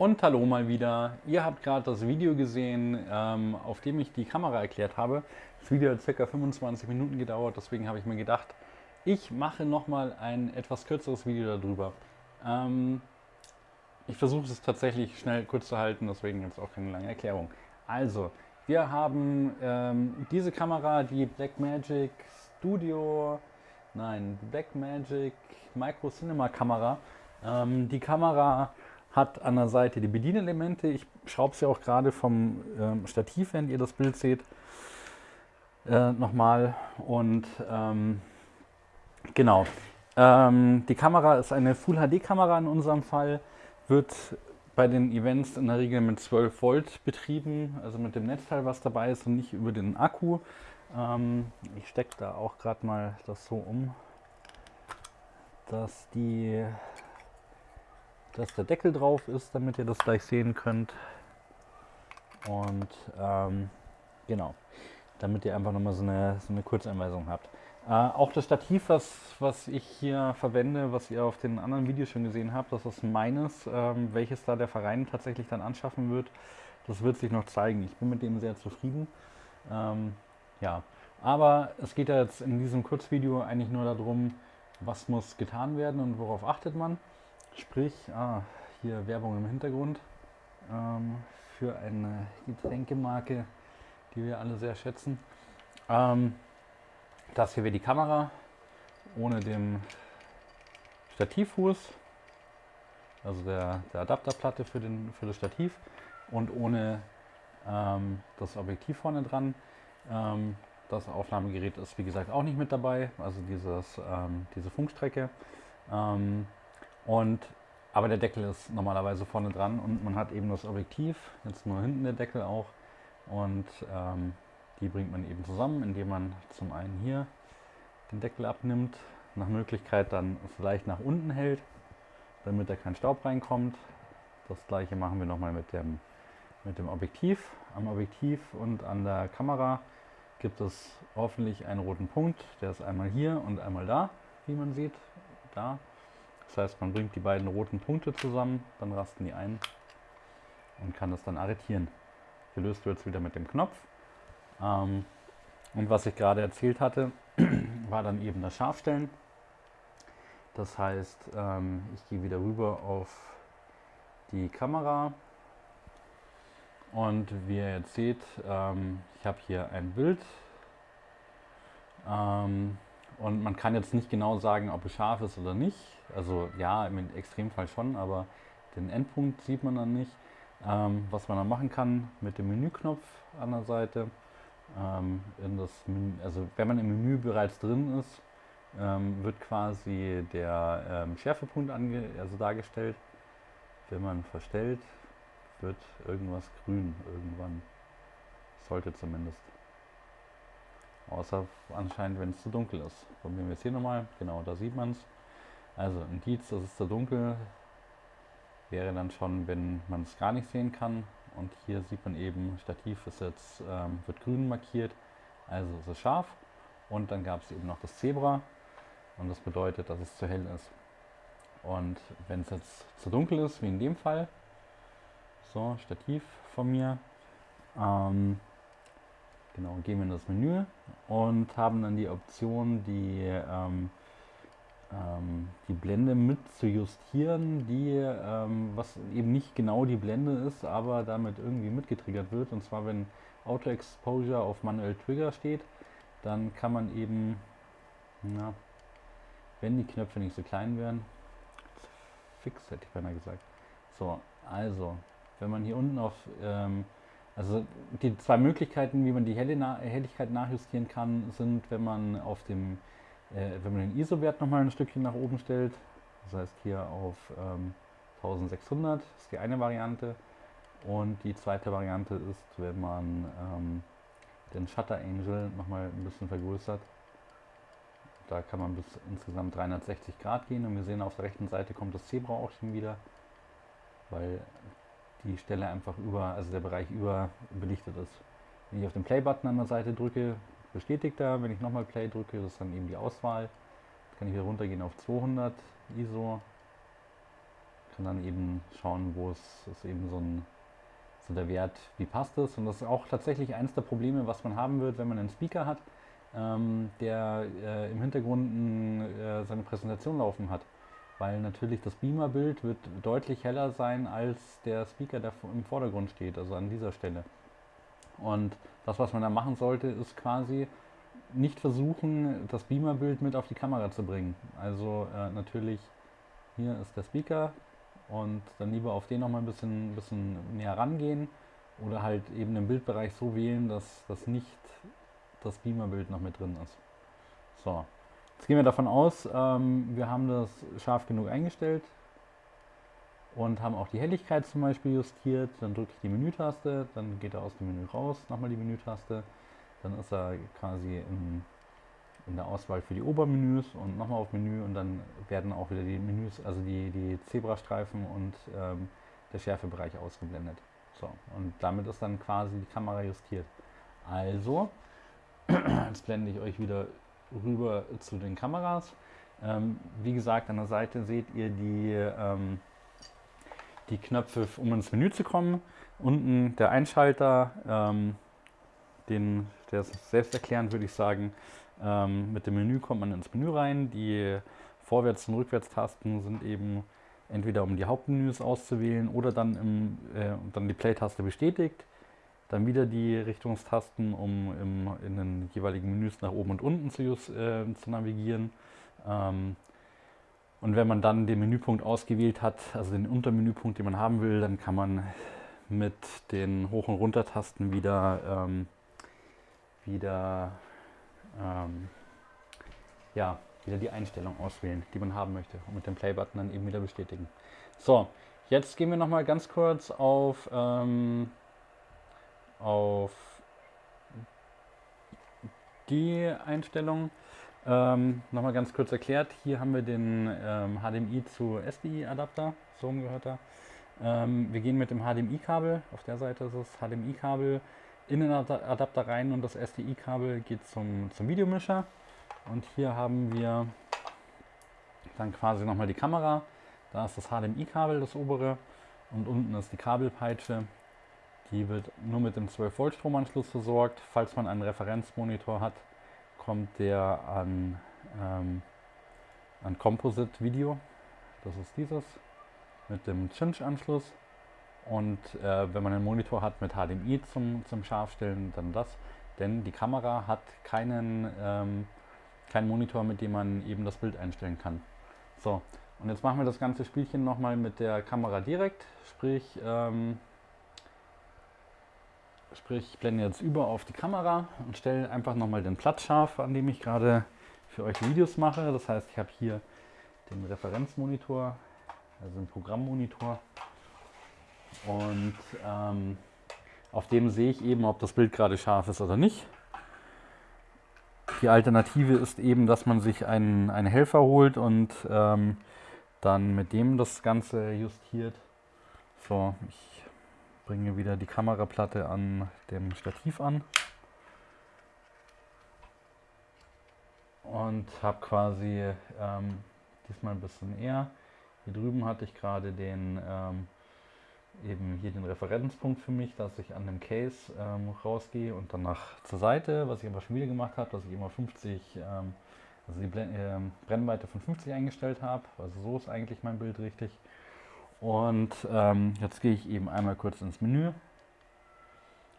Und hallo mal wieder. Ihr habt gerade das Video gesehen, ähm, auf dem ich die Kamera erklärt habe. Das Video hat ca. 25 Minuten gedauert, deswegen habe ich mir gedacht, ich mache nochmal ein etwas kürzeres Video darüber. Ähm, ich versuche es tatsächlich schnell kurz zu halten, deswegen jetzt auch keine lange Erklärung. Also, wir haben ähm, diese Kamera, die Blackmagic Studio, nein, Blackmagic Micro Cinema Kamera. Ähm, die Kamera hat an der Seite die Bedienelemente. Ich schraube sie auch gerade vom ähm, Stativ, wenn ihr das Bild seht, äh, nochmal. Und ähm, genau, ähm, die Kamera ist eine Full HD Kamera in unserem Fall, wird bei den Events in der Regel mit 12 Volt betrieben, also mit dem Netzteil, was dabei ist und nicht über den Akku. Ähm, ich stecke da auch gerade mal das so um, dass die dass der Deckel drauf ist, damit ihr das gleich sehen könnt. Und ähm, genau, damit ihr einfach nochmal so eine, so eine Kurzeinweisung habt. Äh, auch das Stativ, was, was ich hier verwende, was ihr auf den anderen Videos schon gesehen habt, das ist meines, ähm, welches da der Verein tatsächlich dann anschaffen wird. Das wird sich noch zeigen. Ich bin mit dem sehr zufrieden. Ähm, ja, aber es geht ja jetzt in diesem Kurzvideo eigentlich nur darum, was muss getan werden und worauf achtet man. Sprich, ah, hier Werbung im Hintergrund ähm, für eine Getränkemarke, die wir alle sehr schätzen. Ähm, das hier wäre die Kamera ohne den Stativfuß, also der, der Adapterplatte für, den, für das Stativ und ohne ähm, das Objektiv vorne dran. Ähm, das Aufnahmegerät ist wie gesagt auch nicht mit dabei, also dieses, ähm, diese Funkstrecke. Und, aber der Deckel ist normalerweise vorne dran und man hat eben das Objektiv, jetzt nur hinten der Deckel auch. Und ähm, die bringt man eben zusammen, indem man zum einen hier den Deckel abnimmt, nach Möglichkeit dann vielleicht nach unten hält, damit da kein Staub reinkommt. Das gleiche machen wir nochmal mit dem, mit dem Objektiv. Am Objektiv und an der Kamera gibt es hoffentlich einen roten Punkt. Der ist einmal hier und einmal da, wie man sieht. Da das heißt, man bringt die beiden roten Punkte zusammen, dann rasten die ein und kann das dann arretieren. Gelöst wird es wieder mit dem Knopf. Ähm, und was ich gerade erzählt hatte, war dann eben das Scharfstellen. Das heißt, ähm, ich gehe wieder rüber auf die Kamera und wie ihr jetzt seht, ähm, ich habe hier ein Bild. Ähm, und man kann jetzt nicht genau sagen, ob es scharf ist oder nicht. Also ja, im Extremfall schon, aber den Endpunkt sieht man dann nicht. Ähm, was man dann machen kann mit dem Menüknopf an der Seite. Ähm, in das Menü, also wenn man im Menü bereits drin ist, ähm, wird quasi der ähm, Schärfepunkt ange also dargestellt. Wenn man verstellt, wird irgendwas grün irgendwann. Sollte zumindest. Außer anscheinend, wenn es zu dunkel ist. Probieren wir es hier nochmal. Genau, da sieht man es. Also Indiz, das ist zu dunkel, wäre dann schon, wenn man es gar nicht sehen kann. Und hier sieht man eben, Stativ ist jetzt, ähm, wird grün markiert, also ist es scharf. Und dann gab es eben noch das Zebra und das bedeutet, dass es zu hell ist. Und wenn es jetzt zu dunkel ist, wie in dem Fall, so, Stativ von mir, ähm, Genau, gehen wir in das Menü und haben dann die Option, die, ähm, ähm, die Blende mit zu justieren, die, ähm, was eben nicht genau die Blende ist, aber damit irgendwie mitgetriggert wird. Und zwar, wenn Auto Exposure auf Manuell Trigger steht, dann kann man eben, na, wenn die Knöpfe nicht so klein wären, fix hätte ich beinahe gesagt. So, also, wenn man hier unten auf ähm, also die zwei Möglichkeiten, wie man die Helligkeit nachjustieren kann, sind, wenn man auf dem, äh, wenn man den ISO-Wert nochmal ein Stückchen nach oben stellt. Das heißt hier auf ähm, 1600 ist die eine Variante. Und die zweite Variante ist, wenn man ähm, den Shutter Angel nochmal ein bisschen vergrößert. Da kann man bis insgesamt 360 Grad gehen und wir sehen auf der rechten Seite kommt das Zebra auch schon wieder, weil die Stelle einfach über, also der Bereich über belichtet ist. Wenn ich auf den Play-Button an der Seite drücke, bestätigt er. Wenn ich nochmal Play drücke, ist dann eben die Auswahl. Jetzt kann ich wieder runtergehen auf 200 ISO. kann dann eben schauen, wo es ist eben so ein so der Wert, wie passt es. Und das ist auch tatsächlich eines der Probleme, was man haben wird, wenn man einen Speaker hat, ähm, der äh, im Hintergrund äh, seine Präsentation laufen hat. Weil natürlich das Beamer-Bild wird deutlich heller sein als der Speaker, der im Vordergrund steht, also an dieser Stelle. Und das, was man da machen sollte, ist quasi nicht versuchen, das Beamer-Bild mit auf die Kamera zu bringen. Also äh, natürlich, hier ist der Speaker und dann lieber auf den nochmal ein bisschen, bisschen näher rangehen oder halt eben den Bildbereich so wählen, dass das nicht das Beamer-Bild noch mit drin ist. So, jetzt gehen wir davon aus, ähm, wir haben das scharf genug eingestellt und haben auch die Helligkeit zum Beispiel justiert. Dann drücke ich die Menütaste, dann geht er aus dem Menü raus, nochmal die Menütaste, dann ist er quasi in, in der Auswahl für die Obermenüs und nochmal auf Menü und dann werden auch wieder die Menüs, also die, die Zebrastreifen und ähm, der Schärfebereich ausgeblendet. So, und damit ist dann quasi die Kamera justiert. Also, jetzt blende ich euch wieder rüber zu den Kameras. Ähm, wie gesagt, an der Seite seht ihr die, ähm, die Knöpfe, um ins Menü zu kommen. Unten der Einschalter, ähm, den, der ist selbsterklärend, würde ich sagen. Ähm, mit dem Menü kommt man ins Menü rein. Die Vorwärts- und Rückwärtstasten sind eben entweder um die Hauptmenüs auszuwählen oder dann, im, äh, dann die Play-Taste bestätigt. Dann wieder die Richtungstasten, um im, in den jeweiligen Menüs nach oben und unten zu, äh, zu navigieren. Ähm, und wenn man dann den Menüpunkt ausgewählt hat, also den Untermenüpunkt, den man haben will, dann kann man mit den Hoch- und Runtertasten wieder, ähm, wieder, ähm, ja, wieder die Einstellung auswählen, die man haben möchte und mit dem Play-Button dann eben wieder bestätigen. So, jetzt gehen wir nochmal ganz kurz auf, ähm, auf die Einstellung. Ähm, Nochmal ganz kurz erklärt, hier haben wir den ähm, HDMI zu SDI-Adapter, so gehört er. Ähm, wir gehen mit dem HDMI-Kabel, auf der Seite ist es HDMI-Kabel, in den Adapter rein und das SDI-Kabel geht zum, zum Videomischer. Und hier haben wir dann quasi nochmal die Kamera. Da ist das HDMI-Kabel, das obere. Und unten ist die Kabelpeitsche. Die wird nur mit dem 12 Volt Stromanschluss versorgt. Falls man einen Referenzmonitor hat, kommt der an, ähm, an Composite Video. Das ist dieses mit dem Cinch-Anschluss. Und äh, wenn man einen Monitor hat mit HDMI zum, zum Scharfstellen, dann das. Denn die Kamera hat keinen, ähm, keinen Monitor, mit dem man eben das Bild einstellen kann. So, und jetzt machen wir das ganze Spielchen nochmal mit der Kamera direkt. Sprich, ähm, sprich, ich blende jetzt über auf die Kamera und stelle einfach nochmal den Platz scharf, an dem ich gerade für euch Videos mache. Das heißt, ich habe hier den Referenzmonitor, also den Programmmonitor und ähm, auf dem sehe ich eben, ob das Bild gerade scharf ist oder nicht. Die Alternative ist eben, dass man sich einen, einen Helfer holt und ähm, dann mit dem das Ganze justiert. So, ich bringe wieder die Kameraplatte an dem Stativ an. Und habe quasi ähm, diesmal ein bisschen eher. Hier drüben hatte ich gerade den ähm, eben hier den Referenzpunkt für mich, dass ich an dem Case ähm, rausgehe und dann nach zur Seite, was ich aber schon wieder gemacht habe, dass ich immer 50, ähm, also die Blen äh, Brennweite von 50 eingestellt habe. Also so ist eigentlich mein Bild richtig. Und ähm, jetzt gehe ich eben einmal kurz ins Menü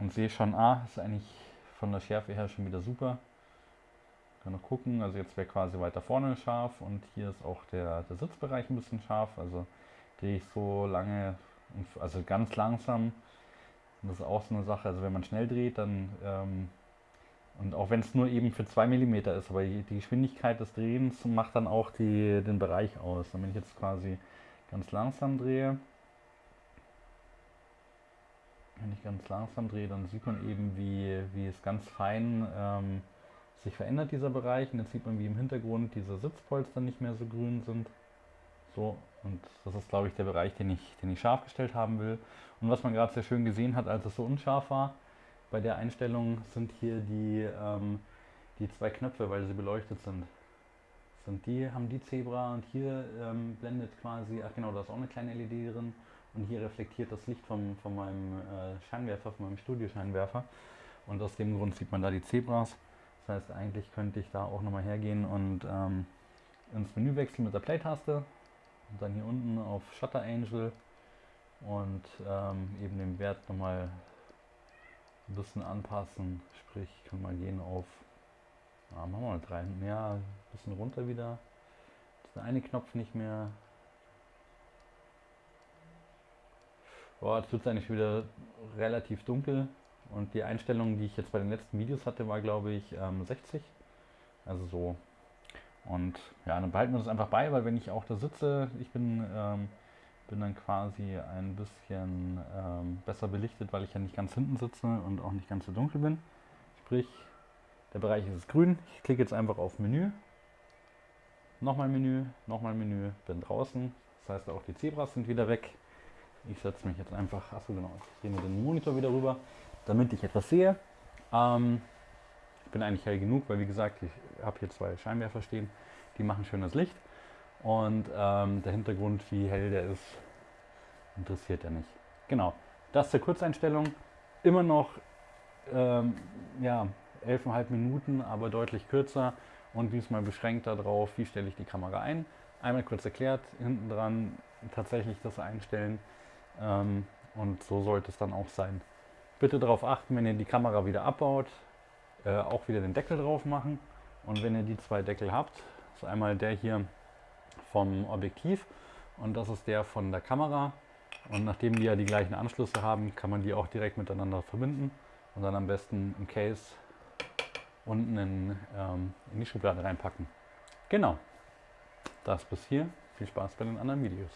und sehe schon, ah, ist eigentlich von der Schärfe her schon wieder super. Kann noch gucken, also jetzt wäre quasi weiter vorne scharf und hier ist auch der, der Sitzbereich ein bisschen scharf. Also drehe ich so lange also ganz langsam. Und das ist auch so eine Sache, also wenn man schnell dreht, dann, ähm, und auch wenn es nur eben für 2 mm ist, aber die Geschwindigkeit des Drehens macht dann auch die, den Bereich aus. Und wenn ich jetzt quasi ganz langsam drehe, wenn ich ganz langsam drehe, dann sieht man eben, wie, wie es ganz fein ähm, sich verändert, dieser Bereich. Und jetzt sieht man, wie im Hintergrund diese Sitzpolster nicht mehr so grün sind. So, und das ist, glaube ich, der Bereich, den ich, den ich scharf gestellt haben will. Und was man gerade sehr schön gesehen hat, als es so unscharf war, bei der Einstellung sind hier die, ähm, die zwei Knöpfe, weil sie beleuchtet sind. Sind die, haben die Zebra und hier ähm, blendet quasi, ach genau, da ist auch eine kleine LED drin und hier reflektiert das Licht vom, von meinem äh, Scheinwerfer, von meinem Studioscheinwerfer und aus dem Grund sieht man da die Zebras. Das heißt, eigentlich könnte ich da auch nochmal hergehen und ähm, ins Menü wechseln mit der Play-Taste und dann hier unten auf Shutter Angel und ähm, eben den Wert nochmal ein bisschen anpassen. Sprich, ich kann mal gehen auf, ah, machen wir mal drei, ja, ein bisschen runter wieder. Ist der eine Knopf nicht mehr. Boah, jetzt wird es eigentlich wieder relativ dunkel. Und die Einstellung, die ich jetzt bei den letzten Videos hatte, war glaube ich ähm, 60. Also so. Und ja, dann behalten wir das einfach bei, weil wenn ich auch da sitze, ich bin ähm, bin dann quasi ein bisschen ähm, besser belichtet, weil ich ja nicht ganz hinten sitze und auch nicht ganz so dunkel bin. Sprich, der Bereich ist grün. Ich klicke jetzt einfach auf Menü. Nochmal Menü, nochmal Menü, bin draußen. Das heißt auch die Zebras sind wieder weg. Ich setze mich jetzt einfach, achso genau, ich drehe mir den Monitor wieder rüber, damit ich etwas sehe. Ähm, ich bin eigentlich hell genug, weil wie gesagt, ich habe hier zwei Scheinwerfer stehen, die machen schönes Licht. Und ähm, der Hintergrund, wie hell der ist, interessiert er nicht. Genau, das zur Kurzeinstellung. Immer noch ähm, ja, 11,5 Minuten, aber deutlich kürzer und diesmal beschränkt darauf, wie stelle ich die Kamera ein. Einmal kurz erklärt, hinten dran tatsächlich das einstellen ähm, und so sollte es dann auch sein. Bitte darauf achten, wenn ihr die Kamera wieder abbaut, äh, auch wieder den Deckel drauf machen und wenn ihr die zwei Deckel habt, ist einmal der hier vom Objektiv und das ist der von der Kamera. Und nachdem die ja die gleichen Anschlüsse haben, kann man die auch direkt miteinander verbinden und dann am besten im Case unten in, ähm, in die Schublade reinpacken. Genau, das bis hier. Viel Spaß bei den anderen Videos.